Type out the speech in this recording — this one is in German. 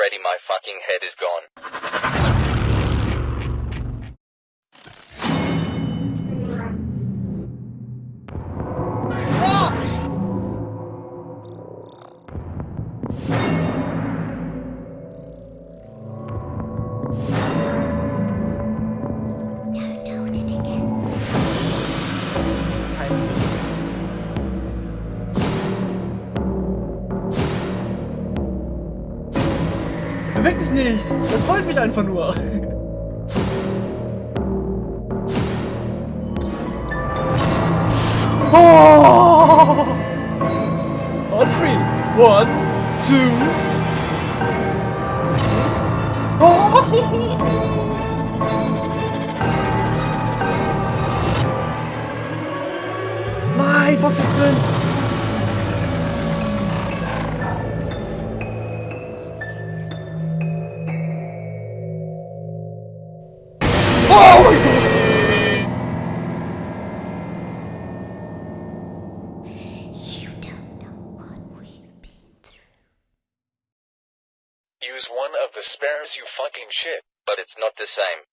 Freddy, my fucking head is gone. Bewegt sich nicht. Er trollt mich einfach nur. Oh! On three. One, two. Nein, Fox ist drin. Oh mein Gott. You don't know what we've been through. Use one of the spares, you fucking shit. But it's not the same.